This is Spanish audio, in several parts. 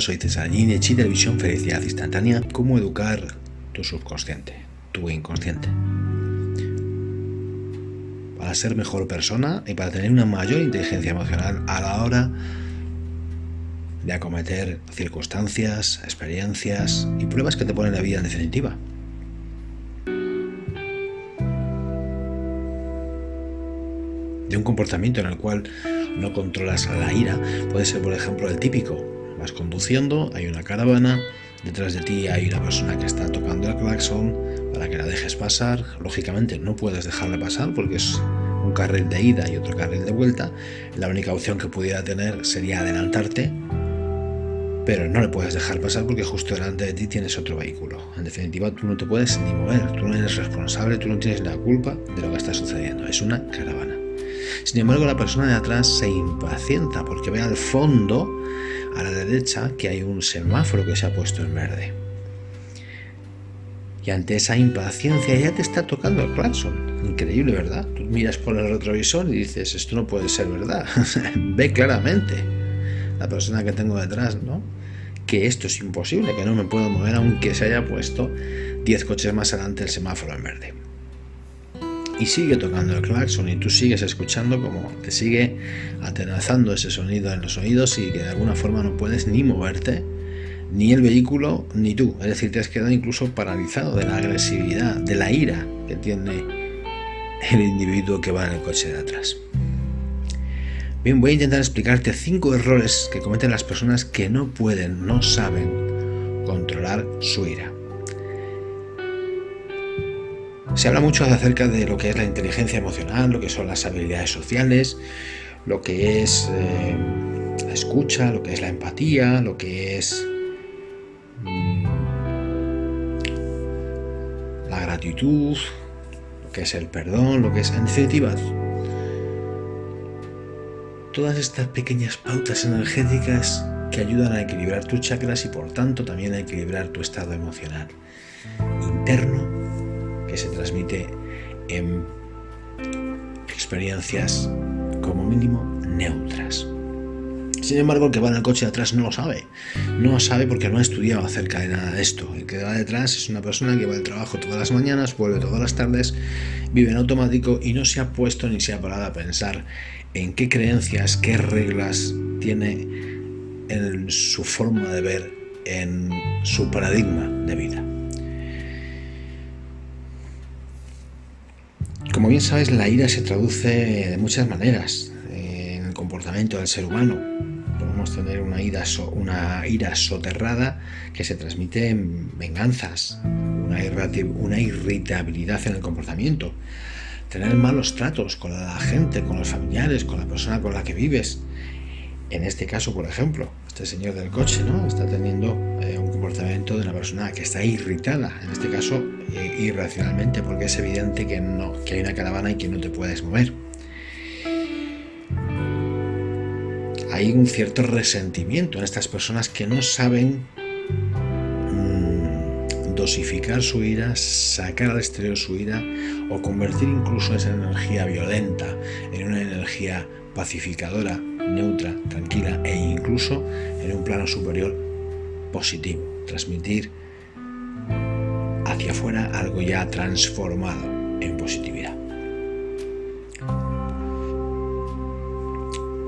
soy César de Visión Felicidad Instantánea. ¿Cómo educar tu subconsciente, tu inconsciente? Para ser mejor persona y para tener una mayor inteligencia emocional a la hora de acometer circunstancias, experiencias y pruebas que te ponen la vida en definitiva. De un comportamiento en el cual no controlas la ira, puede ser por ejemplo el típico, vas conduciendo, hay una caravana, detrás de ti hay una persona que está tocando el claxon para que la dejes pasar, lógicamente no puedes dejarla pasar porque es un carril de ida y otro carril de vuelta, la única opción que pudiera tener sería adelantarte, pero no le puedes dejar pasar porque justo delante de ti tienes otro vehículo. En definitiva, tú no te puedes ni mover, tú no eres responsable, tú no tienes la culpa de lo que está sucediendo, es una caravana. Sin embargo, la persona de atrás se impacienta porque ve al fondo, a la derecha, que hay un semáforo que se ha puesto en verde. Y ante esa impaciencia ya te está tocando el claxon. Increíble, ¿verdad? Tú miras por el retrovisor y dices, esto no puede ser verdad. ve claramente la persona que tengo detrás, ¿no? Que esto es imposible, que no me puedo mover aunque se haya puesto 10 coches más adelante el semáforo en verde y sigue tocando el claxon y tú sigues escuchando como te sigue atenazando ese sonido en los oídos y que de alguna forma no puedes ni moverte, ni el vehículo, ni tú. Es decir, te has quedado incluso paralizado de la agresividad, de la ira que tiene el individuo que va en el coche de atrás. Bien, voy a intentar explicarte cinco errores que cometen las personas que no pueden, no saben controlar su ira. Se habla mucho acerca de lo que es la inteligencia emocional, lo que son las habilidades sociales, lo que es eh, la escucha, lo que es la empatía, lo que es mm, la gratitud, lo que es el perdón, lo que es, definitiva, todas estas pequeñas pautas energéticas que ayudan a equilibrar tus chakras y por tanto también a equilibrar tu estado emocional interno que se transmite en experiencias como mínimo neutras. Sin embargo, el que va en el coche de atrás no lo sabe. No lo sabe porque no ha estudiado acerca de nada de esto. El que va detrás es una persona que va al trabajo todas las mañanas, vuelve todas las tardes, vive en automático y no se ha puesto ni se ha parado a pensar en qué creencias, qué reglas tiene en su forma de ver, en su paradigma de vida. Como bien sabes, la ira se traduce de muchas maneras en el comportamiento del ser humano. Podemos tener una ira, una ira soterrada que se transmite en venganzas, una, una irritabilidad en el comportamiento, tener malos tratos con la gente, con los familiares, con la persona con la que vives. En este caso, por ejemplo, este señor del coche ¿no? está teniendo eh, un comportamiento de una persona que está irritada, en este caso eh, irracionalmente, porque es evidente que, no, que hay una caravana y que no te puedes mover. Hay un cierto resentimiento en estas personas que no saben dosificar su ira, sacar al exterior su ira o convertir incluso esa energía violenta en una energía pacificadora, neutra, tranquila e incluso en un plano superior positivo. Transmitir hacia afuera algo ya transformado en positividad.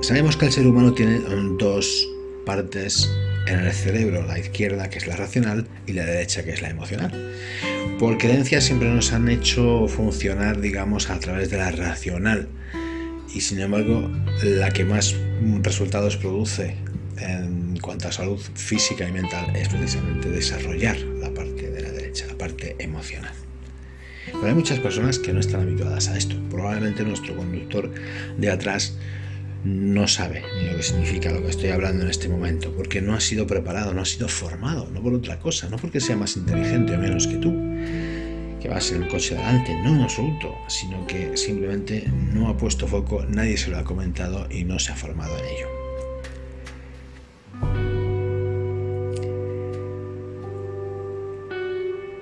Sabemos que el ser humano tiene dos partes en el cerebro, la izquierda que es la racional y la derecha que es la emocional. Por creencias siempre nos han hecho funcionar, digamos, a través de la racional y sin embargo la que más resultados produce en cuanto a salud física y mental es precisamente desarrollar la parte de la derecha, la parte emocional. Pero hay muchas personas que no están habituadas a esto. Probablemente nuestro conductor de atrás no sabe lo que significa lo que estoy hablando en este momento, porque no ha sido preparado, no ha sido formado, no por otra cosa, no porque sea más inteligente o menos que tú, que vas en el coche delante, no en absoluto, sino que simplemente no ha puesto foco, nadie se lo ha comentado y no se ha formado en ello.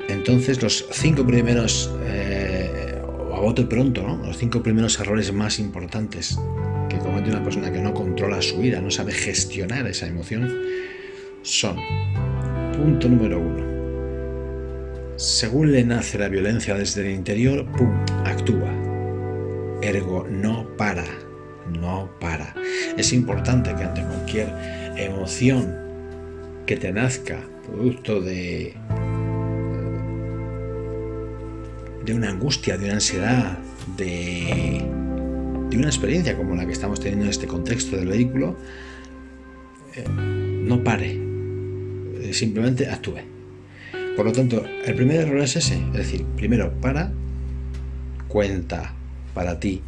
Entonces los cinco primeros, eh, a bote pronto, ¿no? los cinco primeros errores más importantes que comete una persona que no controla su ira, no sabe gestionar esa emoción, son, punto número uno, según le nace la violencia desde el interior, ¡pum!, actúa. Ergo, no para, no para. Es importante que ante cualquier emoción que te nazca, producto de, de una angustia, de una ansiedad, de, de una experiencia como la que estamos teniendo en este contexto del vehículo, eh, no pare, eh, simplemente actúe. Por lo tanto, el primer error es ese, es decir, primero para, cuenta para ti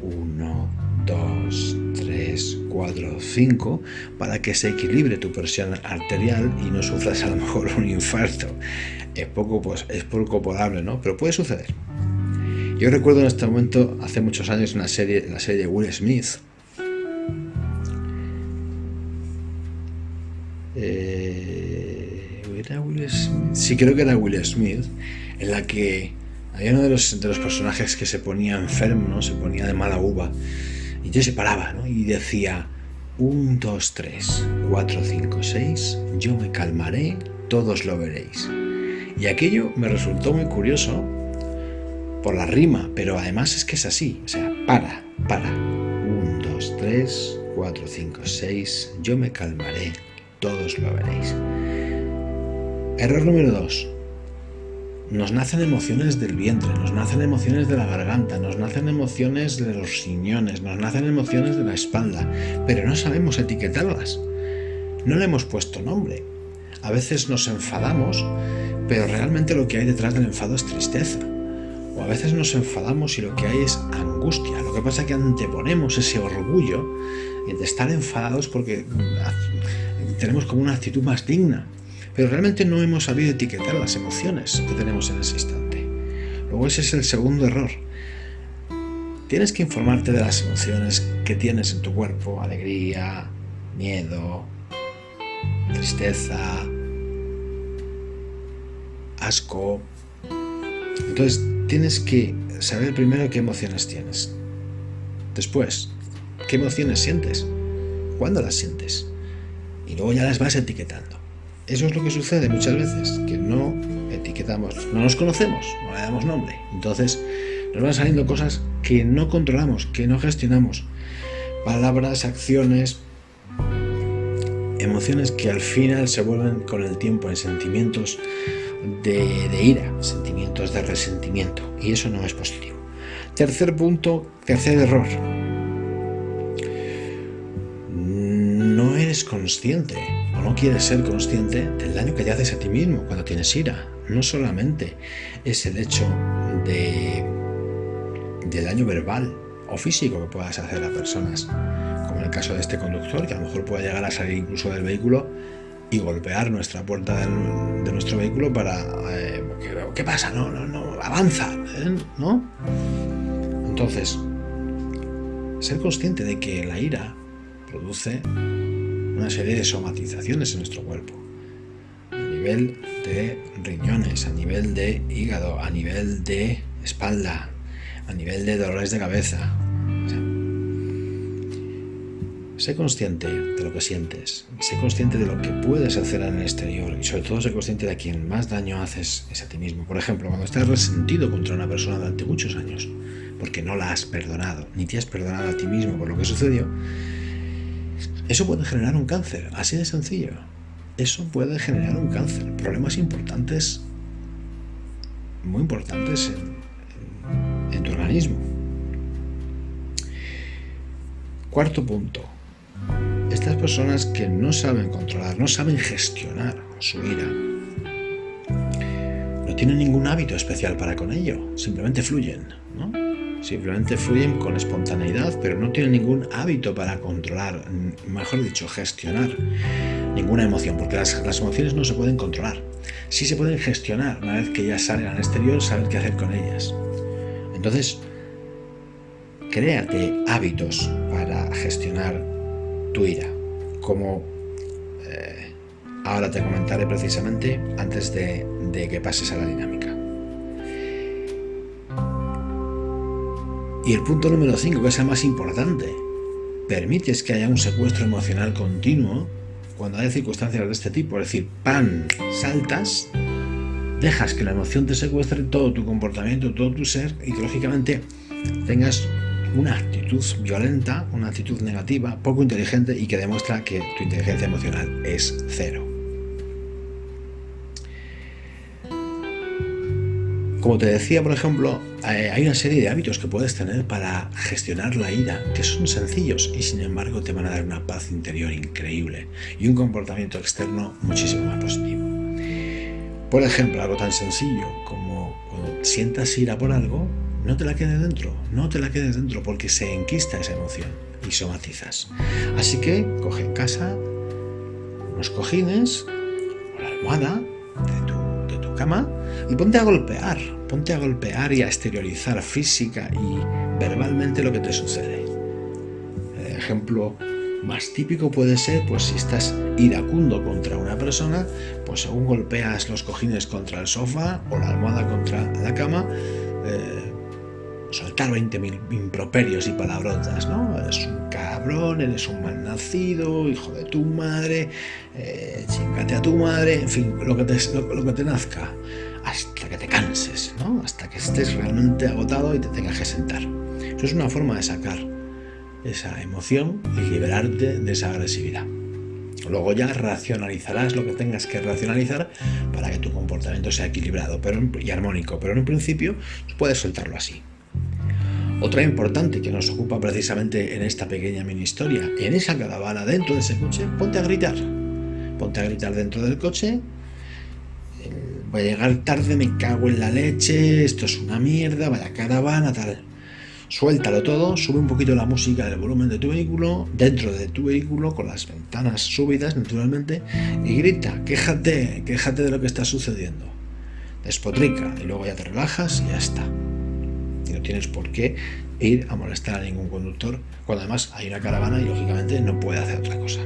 1, 2, 3, 4, 5 para que se equilibre tu presión arterial y no sufras a lo mejor un infarto. Es poco, pues, es poco probable, ¿no? Pero puede suceder. Yo recuerdo en este momento, hace muchos años, una serie, la serie de Will Smith. Eh, ¿Era Will Smith? Sí, creo que era Will Smith, en la que había uno de los, de los personajes que se ponía enfermo, ¿no? se ponía de mala uva, y yo se paraba ¿no? y decía, 1, 2, 3, 4, 5, 6, yo me calmaré, todos lo veréis. Y aquello me resultó muy curioso por la rima, pero además es que es así, o sea, para, para. 1, 2, 3, 4, 5, 6, yo me calmaré, todos lo veréis. Error número 2. Nos nacen emociones del vientre, nos nacen emociones de la garganta, nos nacen emociones de los riñones, nos nacen emociones de la espalda, pero no sabemos etiquetarlas. No le hemos puesto nombre. A veces nos enfadamos, pero realmente lo que hay detrás del enfado es tristeza o a veces nos enfadamos y lo que hay es angustia. Lo que pasa es que anteponemos ese orgullo de estar enfadados porque tenemos como una actitud más digna. Pero realmente no hemos sabido etiquetar las emociones que tenemos en ese instante. Luego ese es el segundo error. Tienes que informarte de las emociones que tienes en tu cuerpo. Alegría, miedo, tristeza, asco. Entonces tienes que saber primero qué emociones tienes. Después, qué emociones sientes. ¿Cuándo las sientes? Y luego ya las vas etiquetando. Eso es lo que sucede muchas veces, que no etiquetamos, no nos conocemos, no le damos nombre. Entonces nos van saliendo cosas que no controlamos, que no gestionamos. Palabras, acciones, emociones que al final se vuelven con el tiempo en sentimientos de, ira, sentimientos de resentimiento, y eso no es positivo. Tercer punto, tercer error. No eres consciente o no quieres ser consciente del daño que te haces a ti mismo cuando tienes ira. No solamente es el hecho de, de daño verbal o físico que puedas hacer a personas, como en el caso de este conductor, que a lo mejor pueda llegar a salir incluso del vehículo y golpear nuestra puerta de nuestro vehículo para... Eh, ¿Qué pasa? No, no, no, avanza, ¿eh? ¿no? Entonces, ser consciente de que la ira produce una serie de somatizaciones en nuestro cuerpo. A nivel de riñones, a nivel de hígado, a nivel de espalda, a nivel de dolores de cabeza, Sé consciente de lo que sientes, sé consciente de lo que puedes hacer en el exterior y sobre todo sé consciente de a quien más daño haces es a ti mismo. Por ejemplo, cuando estás resentido contra una persona durante muchos años porque no la has perdonado, ni te has perdonado a ti mismo por lo que sucedió, eso puede generar un cáncer, así de sencillo. Eso puede generar un cáncer, problemas importantes, muy importantes en, en tu organismo. Cuarto punto, estas personas que no saben controlar, no saben gestionar su ira, no tienen ningún hábito especial para con ello, simplemente fluyen, ¿no? Simplemente fluyen con espontaneidad, pero no tienen ningún hábito para controlar, mejor dicho, gestionar ninguna emoción, porque las, las emociones no se pueden controlar. Sí se pueden gestionar una vez que ya salen al exterior, saber qué hacer con ellas. Entonces, créate hábitos para gestionar tu ira, como eh, ahora te comentaré precisamente antes de, de que pases a la dinámica. Y el punto número 5, que es el más importante, permites que haya un secuestro emocional continuo cuando hay circunstancias de este tipo, es decir, pan, saltas, dejas que la emoción te secuestre todo tu comportamiento, todo tu ser y que lógicamente tengas una actitud violenta, una actitud negativa, poco inteligente y que demuestra que tu inteligencia emocional es cero. Como te decía, por ejemplo, eh, hay una serie de hábitos que puedes tener para gestionar la ira que son sencillos y sin embargo te van a dar una paz interior increíble y un comportamiento externo muchísimo más positivo. Por ejemplo, algo tan sencillo como cuando sientas ira por algo, no te la quedes dentro, no te la quedes dentro porque se enquista esa emoción y somatizas. Así que coge en casa unos cojines o la almohada de tu cama y ponte a golpear, ponte a golpear y a exteriorizar física y verbalmente lo que te sucede. El ejemplo más típico puede ser, pues si estás iracundo contra una persona, pues según golpeas los cojines contra el sofá o la almohada contra la cama, eh, soltar 20.000 improperios y palabrotas, ¿no? Eres un cabrón, eres un mal nacido, hijo de tu madre, eh, chingate a tu madre, en fin, lo que te, lo que te nazca hasta que te canses, ¿no? hasta que estés realmente agotado y te tengas que sentar. Eso es una forma de sacar esa emoción y liberarte de esa agresividad. Luego ya racionalizarás lo que tengas que racionalizar para que tu comportamiento sea equilibrado pero, y armónico, pero en un principio puedes soltarlo así. Otra importante que nos ocupa precisamente en esta pequeña mini historia, en esa caravana dentro de ese coche, ponte a gritar. Ponte a gritar dentro del coche voy a llegar tarde, me cago en la leche, esto es una mierda, vaya caravana, tal. Suéltalo todo, sube un poquito la música del volumen de tu vehículo, dentro de tu vehículo, con las ventanas subidas naturalmente, y grita, quéjate, quéjate de lo que está sucediendo. Despotrica, y luego ya te relajas y ya está. Y no tienes por qué ir a molestar a ningún conductor, cuando además hay una caravana y lógicamente no puede hacer otra cosa.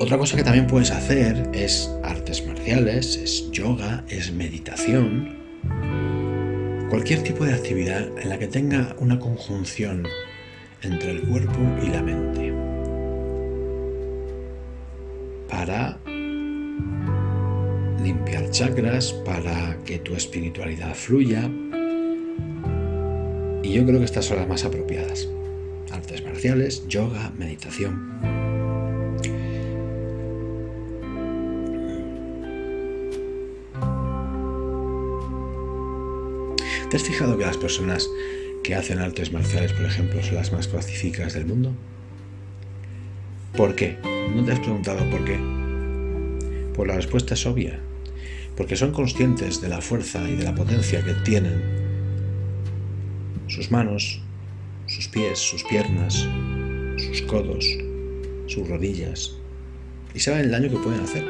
Otra cosa que también puedes hacer es artes marciales, es yoga, es meditación. Cualquier tipo de actividad en la que tenga una conjunción entre el cuerpo y la mente. Para chakras, para que tu espiritualidad fluya. Y yo creo que estas son las más apropiadas. Artes marciales, yoga, meditación. ¿Te has fijado que las personas que hacen artes marciales, por ejemplo, son las más pacíficas del mundo? ¿Por qué? ¿No te has preguntado por qué? Pues la respuesta es obvia. Porque son conscientes de la fuerza y de la potencia que tienen sus manos, sus pies, sus piernas, sus codos, sus rodillas. Y saben el daño que pueden hacer.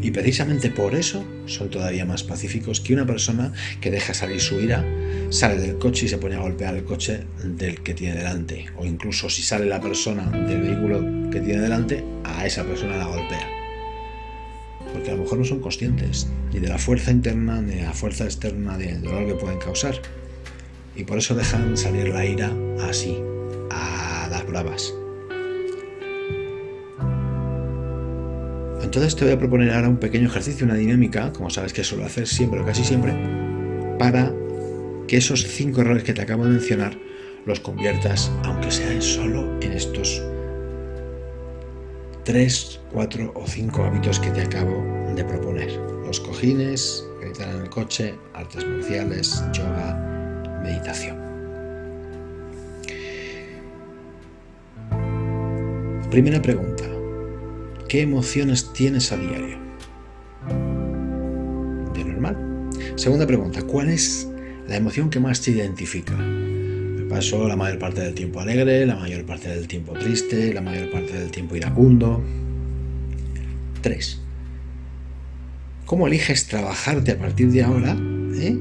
Y precisamente por eso son todavía más pacíficos que una persona que deja salir su ira, sale del coche y se pone a golpear el coche del que tiene delante. O incluso si sale la persona del vehículo que tiene delante, a esa persona la golpea. Porque a lo mejor no son conscientes ni de la fuerza interna ni de la fuerza externa del dolor que pueden causar. Y por eso dejan salir la ira así, a las bravas. Entonces te voy a proponer ahora un pequeño ejercicio, una dinámica, como sabes que suelo hacer siempre o casi siempre, para que esos cinco errores que te acabo de mencionar los conviertas, aunque sea solo en estos tres, cuatro o cinco hábitos que te acabo de proponer. Los cojines, gritar en el coche, artes marciales, yoga, meditación. Primera pregunta. ¿Qué emociones tienes a diario? De normal. Segunda pregunta, ¿cuál es la emoción que más te identifica? Me paso la mayor parte del tiempo alegre, la mayor parte del tiempo triste, la mayor parte del tiempo iracundo. 3. ¿Cómo eliges trabajarte a partir de ahora eh?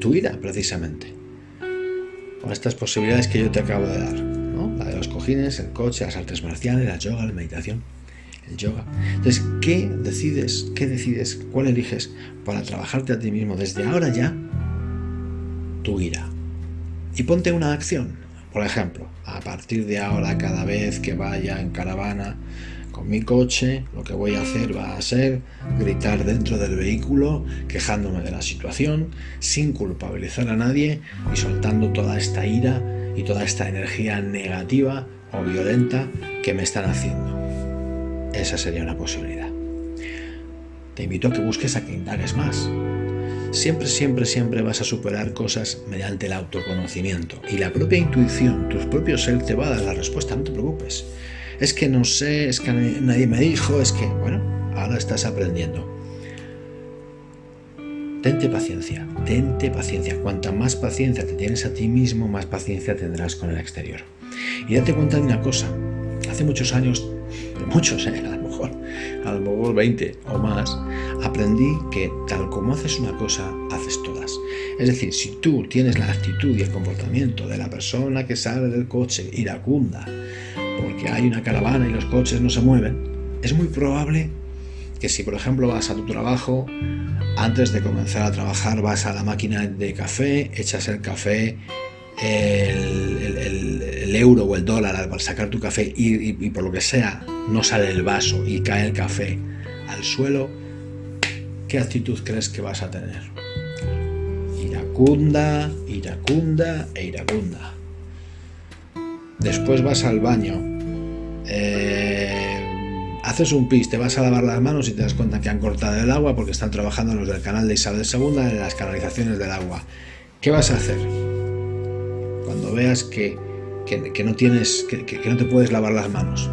tu ira, precisamente? Con estas posibilidades que yo te acabo de dar. ¿no? La de los cojines, el coche, las artes marciales, la yoga, la meditación el yoga. Entonces, ¿qué decides? ¿Qué decides? ¿Cuál eliges para trabajarte a ti mismo desde ahora ya? Tu ira. Y ponte una acción. Por ejemplo, a partir de ahora, cada vez que vaya en caravana con mi coche, lo que voy a hacer va a ser gritar dentro del vehículo, quejándome de la situación, sin culpabilizar a nadie y soltando toda esta ira y toda esta energía negativa o violenta que me están haciendo. Esa sería una posibilidad. Te invito a que busques a que indagues más. Siempre, siempre, siempre vas a superar cosas mediante el autoconocimiento. Y la propia intuición, tus propios ser te va a dar la respuesta, no te preocupes. Es que no sé, es que nadie me dijo, es que, bueno, ahora estás aprendiendo. Tente paciencia, tente paciencia. Cuanta más paciencia te tienes a ti mismo, más paciencia tendrás con el exterior. Y date cuenta de una cosa. Hace muchos años, muchos, ¿eh? a lo mejor, a lo mejor 20 o más, aprendí que tal como haces una cosa, haces todas. Es decir, si tú tienes la actitud y el comportamiento de la persona que sale del coche iracunda, porque hay una caravana y los coches no se mueven, es muy probable que si por ejemplo vas a tu trabajo, antes de comenzar a trabajar vas a la máquina de café, echas el café, el, euro o el dólar al sacar tu café y, por lo que sea no sale el vaso y cae el café al suelo, ¿qué actitud crees que vas a tener? Iracunda, iracunda e iracunda. Después vas al baño. Eh, haces un pis, te vas a lavar las manos y te das cuenta que han cortado el agua porque están trabajando los del canal de Isabel II en las canalizaciones del agua. ¿Qué vas a hacer? Cuando veas que, no tienes, que, no te puedes lavar las manos.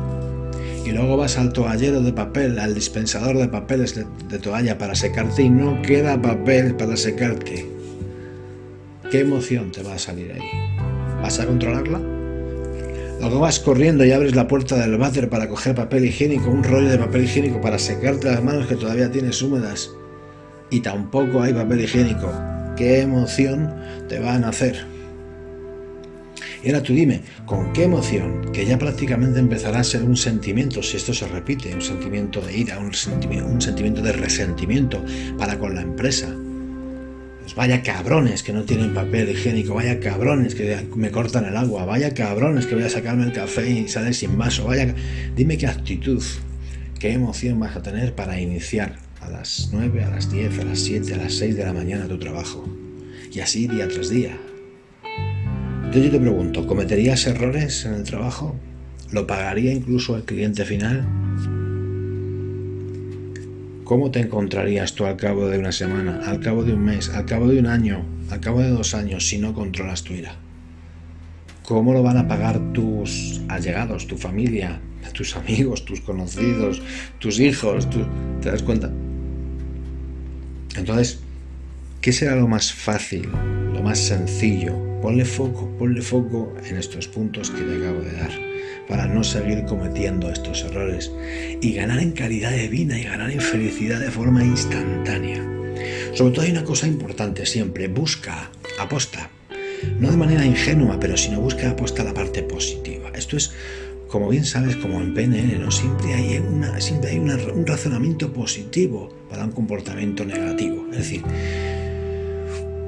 Y luego vas al toallero de papel, al dispensador de papeles de toalla para secarte y no queda papel para secarte. ¿Qué emoción te va a salir ahí? ¿Vas a controlarla? Luego vas corriendo y abres la puerta del váter para coger papel higiénico, un rollo de papel higiénico para secarte las manos que todavía tienes húmedas. Y tampoco hay papel higiénico. ¿Qué emoción te van a hacer? Y ahora tú dime, ¿con qué emoción? Que ya prácticamente empezará a ser un sentimiento, si esto se repite, un sentimiento de ira, un sentimiento, un sentimiento de resentimiento para con la empresa, pues vaya cabrones que no tienen papel higiénico, vaya cabrones que me cortan el agua, vaya cabrones que voy a sacarme el café y sale sin vaso, vaya... Dime qué actitud, qué emoción vas a tener para iniciar a las 9, a las 10, a las 7, a las 6 de la mañana tu trabajo. Y así día tras día. Yo te pregunto, ¿cometerías errores en el trabajo? ¿Lo pagaría incluso el cliente final? ¿Cómo te encontrarías tú al cabo de una semana, al cabo de un mes, al cabo de un año, al cabo de dos años si no controlas tu ira? ¿Cómo lo van a pagar tus allegados, tu familia, tus amigos, tus conocidos, tus hijos? ¿Te das cuenta? Entonces, ¿qué será lo más fácil, lo más sencillo? Ponle foco, ponle foco en estos puntos que te acabo de dar para no seguir cometiendo estos errores y ganar en calidad de vida y ganar en felicidad de forma instantánea. Sobre todo hay una cosa importante siempre, busca, aposta, no de manera ingenua, pero sino busca aposta la parte positiva. Esto es, como bien sabes, como en PNL, ¿no? siempre hay, un razonamiento positivo para un comportamiento negativo. Es decir,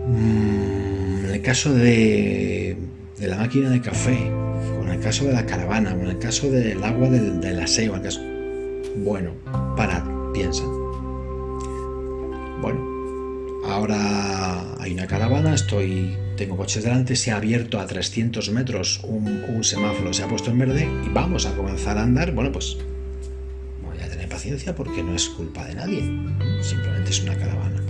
mm, en el caso de, la máquina de café, en el caso de la caravana, en el caso del agua del, aseo, en caso... Bueno, parad, piensa. Bueno, ahora hay una caravana, estoy, tengo coches delante, se ha abierto a 300 metros un, semáforo, se ha puesto en verde y vamos a comenzar a andar. Bueno, pues voy a tener paciencia porque no es culpa de nadie, simplemente es una caravana.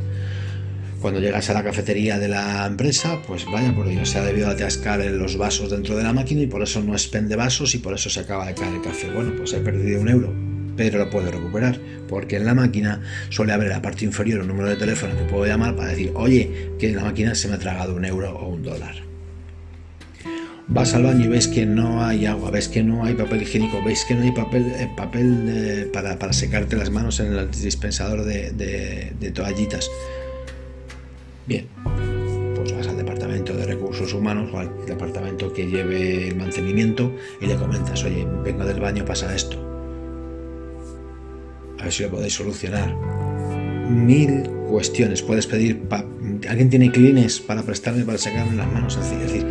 Cuando llegas a la cafetería de la empresa, pues vaya por Dios, se ha debido atascar los vasos dentro de la máquina y por eso no expende vasos y por eso se acaba de caer el café. Bueno, pues he perdido un euro, pero lo puedo recuperar, porque en la máquina suele haber en la parte inferior un número de teléfono que puedo llamar para decir, oye, que en la máquina se me ha tragado un euro o un dólar. Vas al baño y ves que no hay agua, ves que no hay papel higiénico, ves que no hay papel, eh, papel eh, para, secarte las manos en el dispensador de, de toallitas Bien, pues vas al departamento de recursos humanos o al departamento que lleve el mantenimiento y le comentas, oye, vengo del baño, pasa esto. A ver si lo podéis solucionar. Mil cuestiones. Puedes pedir, ¿alguien tiene clines para prestarme, para sacarme las manos? Es decir,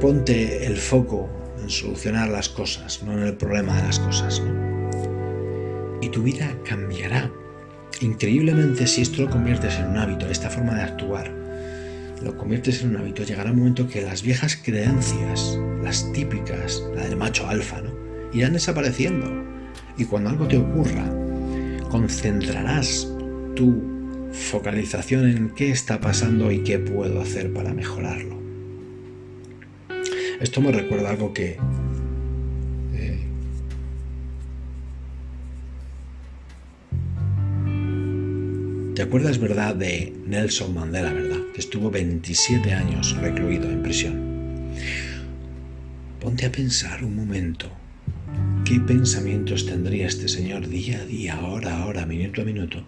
ponte el foco en solucionar las cosas, no en el problema de las cosas. Y tu vida cambiará. Increíblemente, si esto lo conviertes en un hábito, esta forma de actuar, lo conviertes en un hábito, llegará un momento que las viejas creencias, las típicas, la del macho alfa, ¿no? irán desapareciendo. Y cuando algo te ocurra, concentrarás tu focalización en qué está pasando y qué puedo hacer para mejorarlo. Esto me recuerda algo que ¿Te acuerdas, verdad, de Nelson Mandela, verdad? Que estuvo 27 años recluido en prisión. Ponte a pensar un momento. ¿Qué pensamientos tendría este señor día a día, hora a hora, minuto a minuto?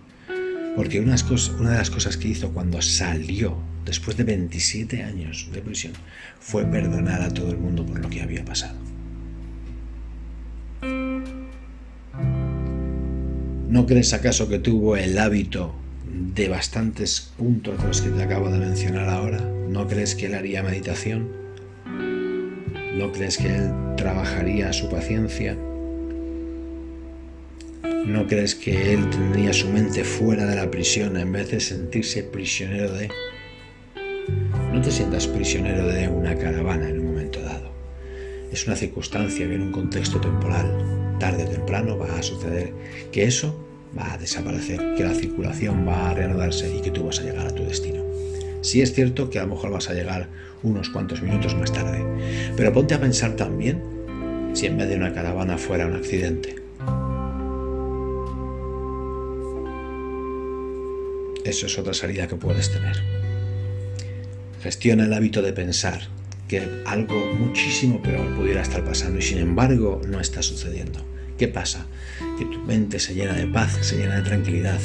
Porque una de las cosas que hizo cuando salió, después de 27 años de prisión, fue perdonar a todo el mundo por lo que había pasado. ¿No crees acaso que tuvo el hábito de bastantes puntos de los que te acabo de mencionar ahora? ¿No crees que él haría meditación? ¿No crees que él trabajaría su paciencia? ¿No crees que él tendría su mente fuera de la prisión en vez de sentirse prisionero de... No te sientas prisionero de una caravana en un momento dado. Es una circunstancia, en un contexto temporal. Tarde o temprano va a suceder que eso va a desaparecer, que la circulación va a reanudarse y que tú vas a llegar a tu destino. Sí es cierto que a lo mejor vas a llegar unos cuantos minutos más tarde, pero ponte a pensar también si en vez de una caravana fuera un accidente Eso es otra salida que puedes tener. Gestiona el hábito de pensar que algo muchísimo peor pudiera estar pasando y sin embargo no está sucediendo. ¿Qué pasa? Que tu mente se llena de paz, se llena de tranquilidad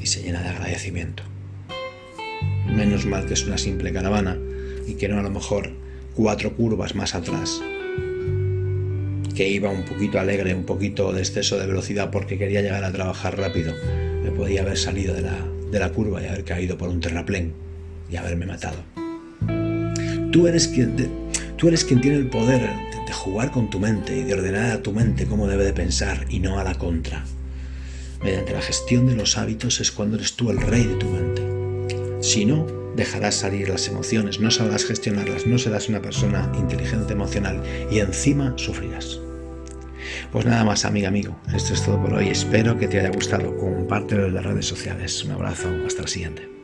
y se llena de agradecimiento. Menos mal que es una simple caravana y que no a lo mejor cuatro curvas más atrás que iba un poquito alegre, un poquito de exceso de velocidad porque quería llegar a trabajar rápido me podía haber salido de la, curva y haber caído por un terraplén y haberme matado. Tú eres quien, tú eres quien tiene el poder jugar con tu mente y de ordenar a tu mente cómo debe de pensar y no a la contra. Mediante la gestión de los hábitos es cuando eres tú el rey de tu mente. Si no, dejarás salir las emociones, no sabrás gestionarlas, no serás una persona inteligente emocional y encima sufrirás. Pues nada más, amiga, amigo. Esto es todo por hoy. Espero que te haya gustado. Compártelo en las redes sociales. Un abrazo. Hasta la siguiente.